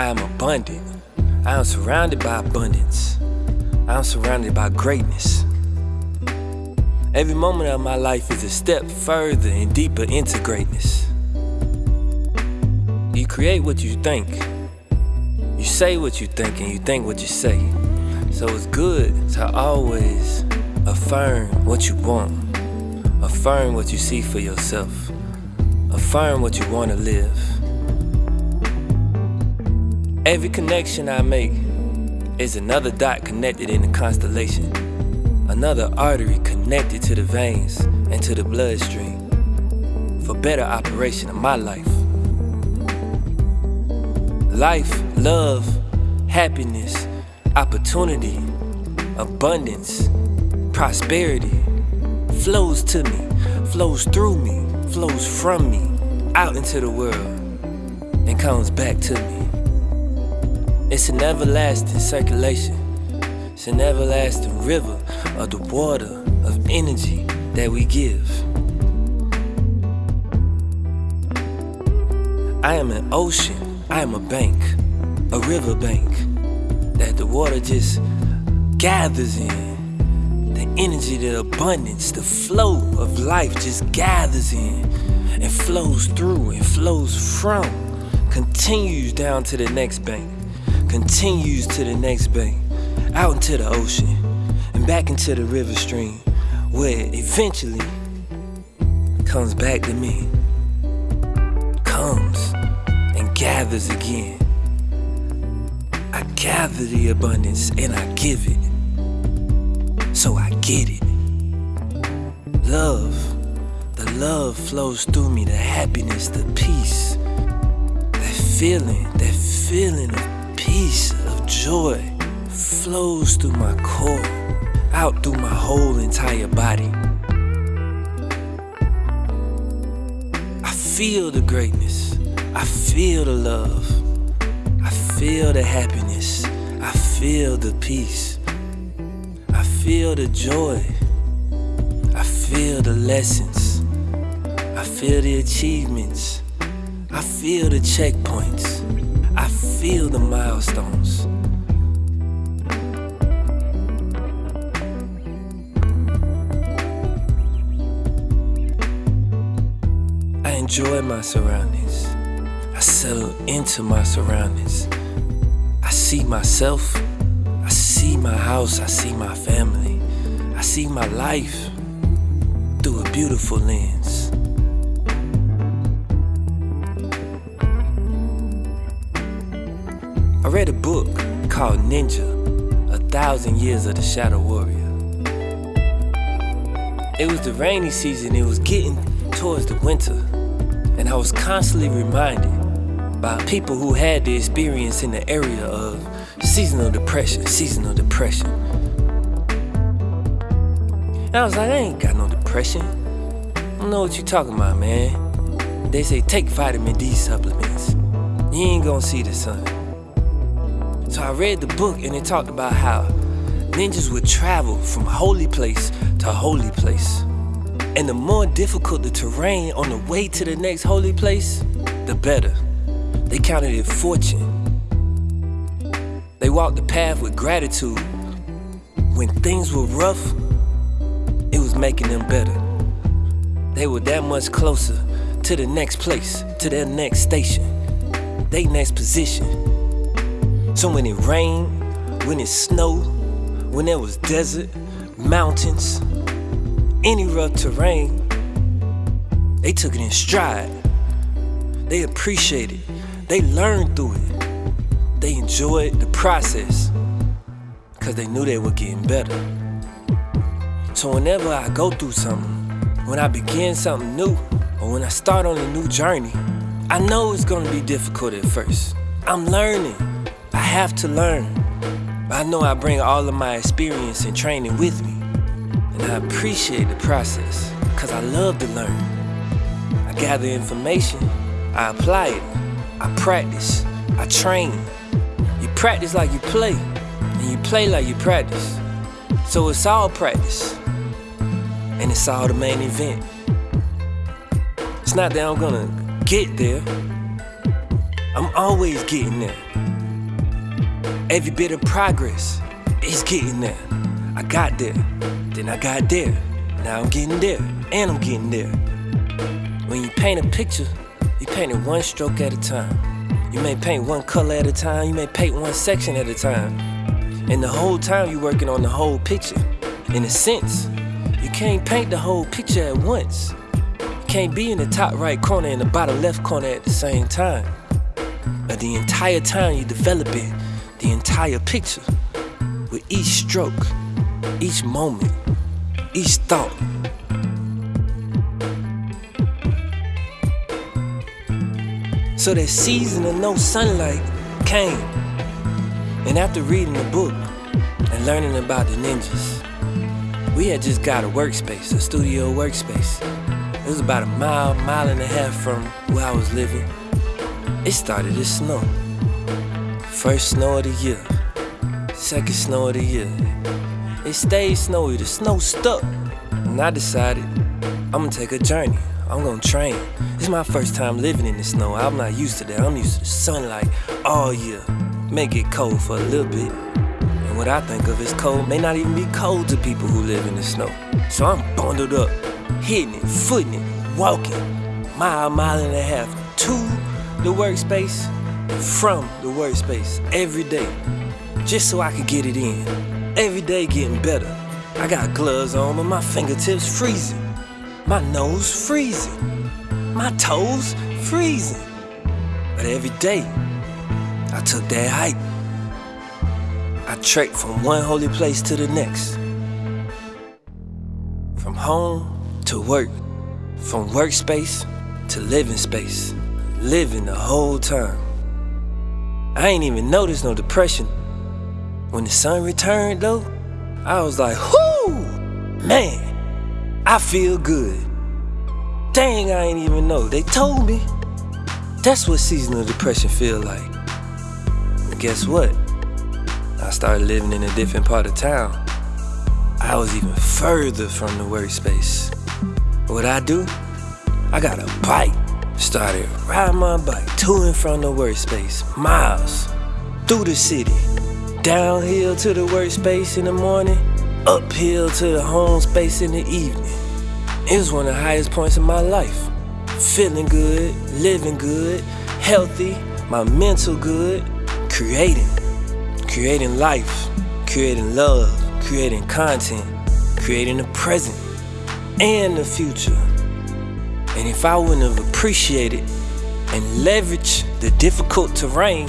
I am abundant. I am surrounded by abundance. I am surrounded by greatness. Every moment of my life is a step further and deeper into greatness. You create what you think. You say what you think and you think what you say. So it's good to always affirm what you want. Affirm what you see for yourself. Affirm what you want to live. Every connection I make is another dot connected in the constellation. Another artery connected to the veins and to the bloodstream for better operation of my life. Life, love, happiness, opportunity, abundance, prosperity flows to me, flows through me, flows from me out into the world and comes back to me. It's an everlasting circulation. It's an everlasting river of the water of energy that we give. I am an ocean, I am a bank, a river bank that the water just gathers in. The energy, the abundance, the flow of life just gathers in and flows through and flows from, continues down to the next bank, continues to the next bank, out into the ocean, and back into the river stream, where eventually comes back to me, comes and gathers again. I gather the abundance and I give it, so I get it. Love, the love flows through me, the happiness, the peace, that feeling, that feeling of peace, of joy flows through my core, out through my whole entire body. I feel the greatness. I feel the love. I feel the happiness. I feel the peace. I feel the joy. I feel the lessons. I feel the achievements. I feel the checkpoints. Feel the milestones. I enjoy my surroundings. I settle into my surroundings. I see myself. I see my house. I see my family. I see my life through a beautiful lens. Read a book called Ninja A Thousand Years of the Shadow Warrior. It was the rainy season, it was getting towards the winter, and I was constantly reminded by people who had the experience in the area of seasonal depression, seasonal depression. And I was like, I ain't got no depression. I don't know what you talking about, man. They say take vitamin D supplements. You ain't gonna see the sun. So I read the book and it talked about how ninjas would travel from holy place to holy place. And the more difficult the terrain on the way to the next holy place, the better. They counted it fortune. They walked the path with gratitude. When things were rough, it was making them better. They were that much closer to the next place, to their next station, their next position. So when it rained, when it snowed, when there was desert, mountains, any rough terrain, they took it in stride. They appreciated, they learned through it. They enjoyed the process because they knew they were getting better. So whenever I go through something, when I begin something new, or when I start on a new journey, I know it's gonna be difficult at first. I'm learning. I have to learn. I know I bring all of my experience and training with me. And I appreciate the process, because I love to learn. I gather information, I apply it, I practice, I train. You practice like you play, and you play like you practice. So it's all practice, and it's all the main event. It's not that I'm gonna get there, I'm always getting there. Every bit of progress is getting there. I got there, then I got there. Now I'm getting there, and I'm getting there. When you paint a picture, you paint it one stroke at a time. You may paint one color at a time, you may paint one section at a time. And the whole time you're working on the whole picture. In a sense, you can't paint the whole picture at once. You can't be in the top right corner and the bottom left corner at the same time. But the entire time you're developing the entire picture with each stroke, each moment, each thought. So that season of no sunlight came. And after reading the book and learning about the ninjas, we had just got a workspace, a studio workspace. It was about a mile, mile and a half from where I was living. It started to snow. First snow of the year, second snow of the year. It stayed snowy, the snow stuck. And I decided I'm gonna take a journey. I'm gonna train. It's my first time living in the snow. I'm not used to that. I'm used to sunlight all year. Make it cold for a little bit. And what I think of as cold may not even be cold to people who live in the snow. So I'm bundled up, hitting it, footing it, walking, mile, mile and a half to the workspace, from the workspace every day, just so I could get it in. Every day getting better. I got gloves on, but my fingertips freezing. My nose freezing. My toes freezing. But every day, I took that hike. I trekked from one holy place to the next. From home to work. From workspace to living space. Living the whole time. I ain't even noticed no depression. When the sun returned though, I was like, whoo, man. I feel good. Dang, I ain't even know. They told me. That's what seasonal depression feel like. And guess what? I started living in a different part of town. I was even further from the workspace. What I do? I got a bike. Started riding my bike to and from the workspace, miles through the city, downhill to the workspace in the morning, uphill to the home space in the evening. It was one of the highest points of my life. Feeling good, living good, healthy, my mental good, creating. Creating life, creating love, creating content, creating the present and the future. And if I wouldn't have appreciated and leveraged the difficult terrain,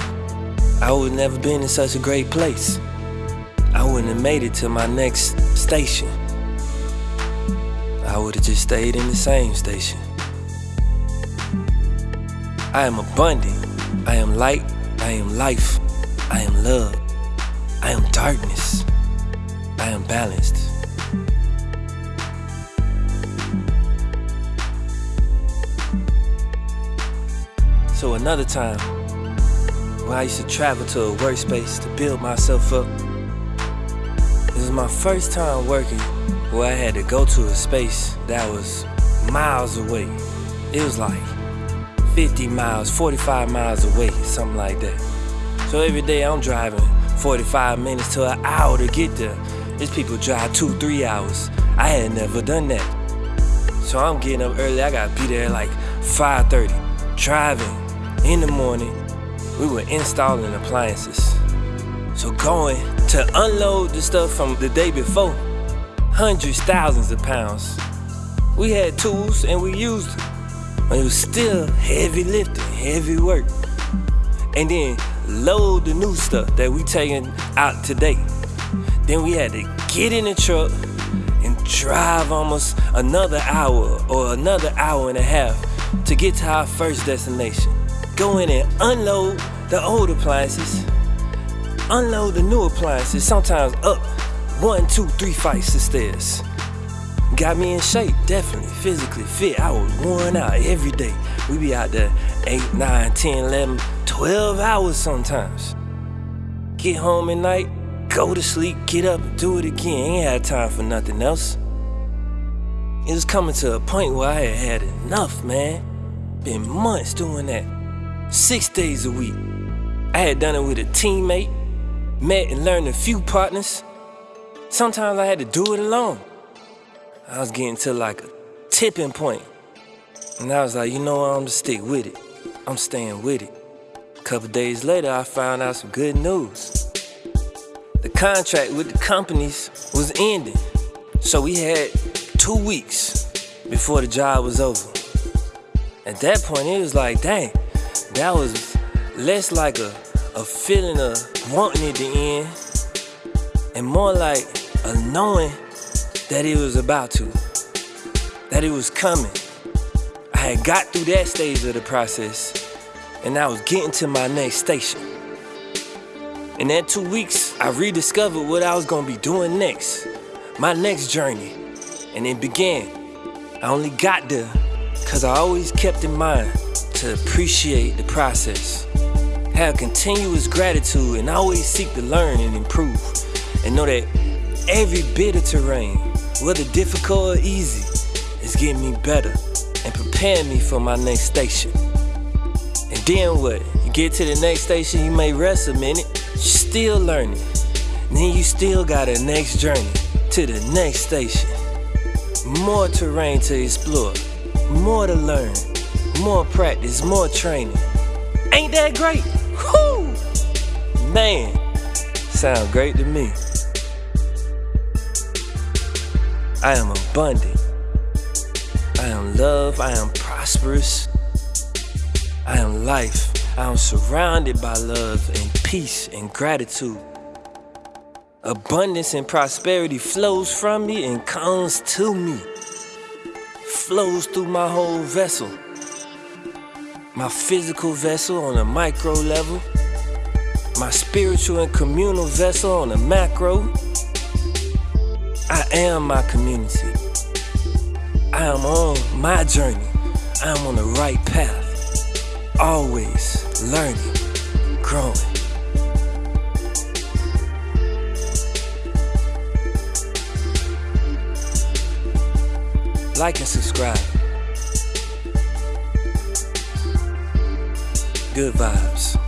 I would never been in such a great place. I wouldn't have made it to my next station. I would have just stayed in the same station. I am abundant. I am light. I am life. I am love. I am darkness. I am balanced. So another time, when I used to travel to a workspace to build myself up, This was my first time working where I had to go to a space that was miles away. It was like 50 miles, 45 miles away, something like that. So every day I'm driving 45 minutes to an hour to get there. These people drive two, three hours. I had never done that. So I'm getting up early. I gotta be there like 5:30. Driving in the morning. We were installing appliances. So going to unload the stuff from the day before, hundreds, thousands of pounds. We had tools and we used them. But it was still heavy lifting, heavy work. And then load the new stuff that we taking out today. Then we had to get in the truck and drive almost another hour or another hour and a half to get to our first destination. Go in and unload the old appliances, unload the new appliances, sometimes up one, two, three flights of stairs. Got me in shape, definitely, physically fit. I was worn out every day. We be out there 8, 9, 10, 11, 12 hours sometimes. Get home at night, go to sleep, get up, do it again. Ain't had time for nothing else. It was coming to a point where I had had enough, man. Been months doing that. Six days a week. I had done it with a teammate, met and learned a few partners. Sometimes I had to do it alone. I was getting to like a tipping point. And I was like, you know what, I'm gonna stick with it. I'm staying with it. A couple days later, I found out some good news. The contract with the companies was ending. So we had two weeks before the job was over. At that point, it was like, dang, that was less like a, a feeling of wanting it to end and more like a knowing that it was about to, that it was coming. I had got through that stage of the process and I was getting to my next station. In that two weeks, I rediscovered what I was gonna be doing next, my next journey, and it began. I only got there because I always kept in mind to appreciate the process, have continuous gratitude, and always seek to learn and improve, and know that every bit of terrain, whether difficult or easy, is getting me better and preparing me for my next station. And then what? You get to the next station, you may rest a minute, you're still learning. Then you still got a next journey to the next station. More terrain to explore, more to learn, more practice, more training. Ain't that great? Whoo! Man, sound great to me. I am abundant. I am love. I am prosperous. I am life. I am surrounded by love and peace and gratitude. Abundance and prosperity flows from me and comes to me. Flows through my whole vessel. My physical vessel on a micro level. My spiritual and communal vessel on a macro. I am my community. I am on my journey. I am on the right path. Always learning, growing. Like and subscribe. Good vibes.